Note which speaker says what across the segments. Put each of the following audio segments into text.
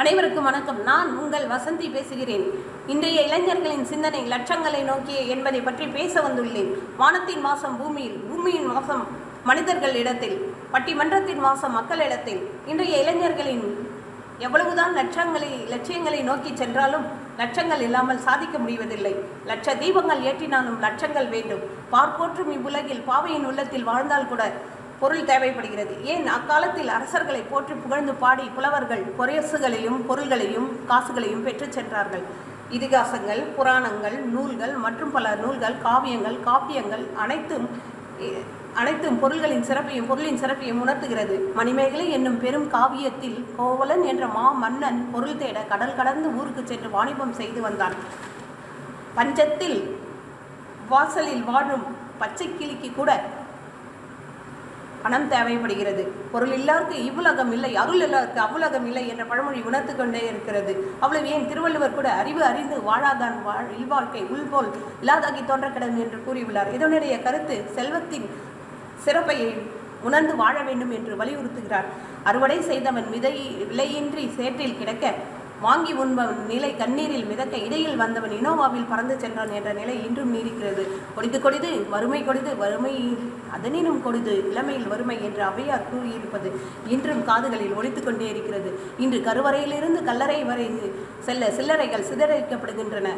Speaker 1: அனைவருக்கும் வணக்கம். நான் உங்கள் வசந்தி பேசுகிறேன். இன்றைய இளைஞர்களின் சிந்தனை லட்சங்களை நோக்கிய என்பதை பற்றி பேச வந்துள்ளேன். வானத்தின் மாசம் பூமியில் பூமியின் மாசம் மனிதர்கள் இடத்தில் பட்டிமன்றத்தின் வாசம் மக்களிடத்தில் இன்றைய இளைஞர்களின் எவ்வளவுதான் லட்சங்களை லட்சியங்களை நோக்கி சென்றாலும் லட்சங்கள் இல்லாமல் சாதிக்க முடிவதில்லை. லட்ச தீபங்கள் ஏற்றினாலும் லட்சங்கள் வேண்டும். பார்ப்போற்றும் இவ்வுலகில் பாவையின் உள்ளத்தில் வாழ்ந்தால் கூட பொருள் தேவைப்படுகிறது. ஏன்? அக்காலத்தில் அரசர்களை போற்றி புகழ்ந்து பாடி புலவர்கள் பொரசுகளையும் பொருள்களையும் காசுகளையும் பெற்றுச் சென்றார்கள். இதிகாசங்கள் புராணங்கள் நூல்கள் மற்றும் பல நூல்கள் காவியங்கள் காப்பியங்கள் அனைத்தும் அனைத்தும் பொருள்களின் சிறப்பையும் பொருளின் சிறப்பையும் உணர்த்துகிறது. மணிமேகலை என்னும் பெரும் காவியத்தில் கோவலன் என்ற மா மன்னன் பொருள் தேட கடல் கடந்து ஊருக்கு சென்று வாணிபம் செய்து வந்தான். பஞ்சத்தில் வாசலில் வாழும் பச்சை கிளிக்கு கூட பணம் தேவைப்படுகிறது. பொருள் இல்லாருக்கு இவ்வுலகம் இல்லை அருள் இல்லாருக்கு அவ்வுலகம் இல்லை என்ற பழமொழி உணர்த்து கொண்டே இருக்கிறது. அவ்வளவு ஏன் திருவள்ளுவர் கூட அறிவு அறிந்து வாழாதான் வாழ் இல்வாழ்க்கை உள்போல் இல்லாதாகி தோன்ற கிடந்து என்று கூறியுள்ளார். இதனுடைய கருத்து செல்வத்தின் சிறப்பை உணர்ந்து வாழ வேண்டும் என்று வலியுறுத்துகிறார். அறுவடை செய்தவன் விதை விலையின்றி சேற்றில் கிடக்க வாங்கி உண்பவன் நிலை கண்ணீரில் மிதக்க இடையில் வந்தவன் இனோவாவில் பறந்து சென்றான் என்ற நிலை இன்றும் நீடிக்கிறது. கொடிது கொடிது வறுமை கொடிது வறுமை அதனினும் கொடிது இளமையில் வறுமை என்று அவையார் கூறியிருப்பது இன்றும் காதுகளில் ஒழித்து கொண்டே இருக்கிறது. இன்று கருவறையிலிருந்து கல்லறை வரை செல்ல சில்லறைகள் சிதறடிக்கப்படுகின்றன.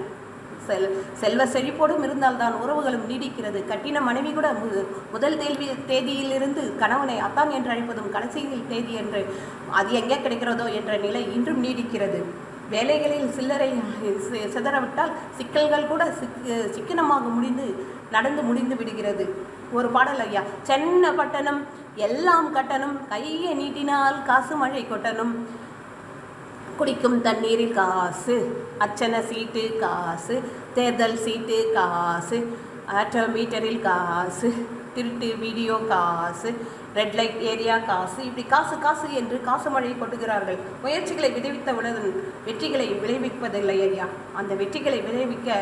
Speaker 1: செல் செல்வ செழிப்போடும் இருந்தால்தான் உறவுகளும் நீடிக்கிறது. கட்டின மனைவி கூட மு- முதல் தேதி தேதியிலிருந்து கணவனை அத்தான் என்று அழைப்பதும் கடைசியில் தேதி என்று அது எங்கே கிடைக்கிறதோ என்ற நிலை இன்றும் நீடிக்கிறது. வேலைகளில் சில்லறை சி- சிதறவிட்டால் சிக்கல்கள் கூட சிக்கு சிக்கனமாக முடிந்து நடந்து முடிந்து விடுகிறது. ஒரு பாடல் ஐயா சென்ன பட்டணம் எல்லாம் கட்டணம் கையை நீட்டினால் காசு மழை கொட்டணும். குடிக்கும் தண்ணீரில் காசு அச்சன சீட்டு காசு தேர்தல் சீட்டு காசு ஆட்டோ மீட்டரில் காசு திருட்டு வீடியோ காசு ரெட் லைட் ஏரியா காசு இப்படி காசு காசு என்று காசு மழை கொட்டுகிறார்கள். முயற்சிகளை விளைவித்தவுடன் வெற்றிகளை விளைவிப்பதில்லை ஐயா. அந்த வெற்றிகளை விளைவிக்க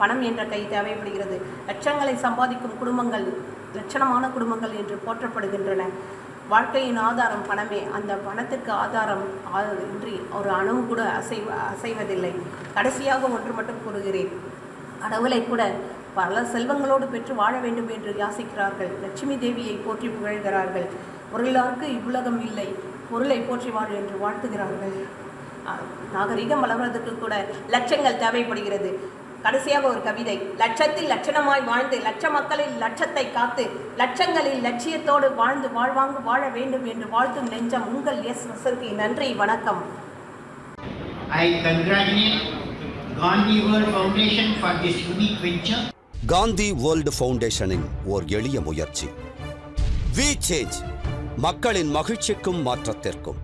Speaker 1: பணம் என்ற கை தேவைப்படுகிறது. லட்சங்களை சம்பாதிக்கும் குடும்பங்கள் லட்சணமான குடும்பங்கள் என்று போற்றப்படுகின்றன. வாழ்க்கையின் ஆதாரம் பணமே அந்த பணத்திற்கு ஆதாரம் இன்றி ஒரு அணுவு கூட அசைவ அசைவதில்லை. கடைசியாக ஒன்று மட்டும் கூறுகிறேன். கடவுளை கூட பல செல்வங்களோடு பெற்று வாழ வேண்டும் என்று யாசிக்கிறார்கள். லட்சுமி தேவியை போற்றி புகழ்கிறார்கள். பொருளாருக்கு இவ்வுலகம் இல்லை. பொருளை போற்றி வாழ் என்று வாழ்த்துகிறார்கள். நாகரிகம் வளர்வதற்கு கூட லட்சங்கள் தேவைப்படுகிறது. கடைசியாக ஒரு கவிதை. லட்சத்தில் லட்சணமாய் வாழ்ந்து லட்ச மக்களில் லட்சத்தை காத்து லட்சங்களில் லட்சியத்தோடு வாழ்ந்து வாழ்வாங்கு வாழ வேண்டும் என்று வாழ்த்தும் நெஞ்சம் உங்கள் எஸ் வசந்தி நன்றி வணக்கம்.
Speaker 2: I congratulate Gandhi World Foundation for this unique venture.
Speaker 3: Gandhi world ஃபவுண்டேஷனின் ஓர் எளிய முயற்சி. வி சேஞ்ச் மக்களின் மகிழ்ச்சிக்கும் மாற்றத்திற்கும்.